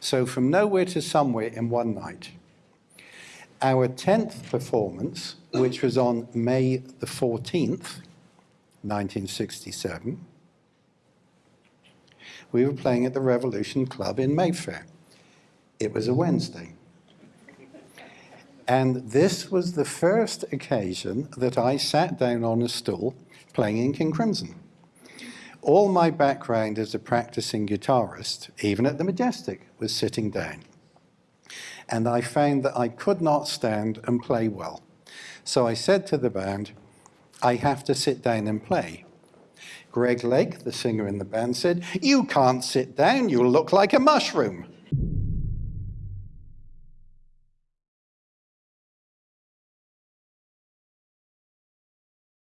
So from nowhere to somewhere in one night. Our 10th performance, which was on May the 14th, 1967, we were playing at the Revolution Club in Mayfair. It was a Wednesday. And this was the first occasion that I sat down on a stool playing in King Crimson. All my background as a practicing guitarist, even at the Majestic, was sitting down. And I found that I could not stand and play well. So I said to the band, I have to sit down and play. Greg Lake, the singer in the band, said, you can't sit down, you'll look like a mushroom.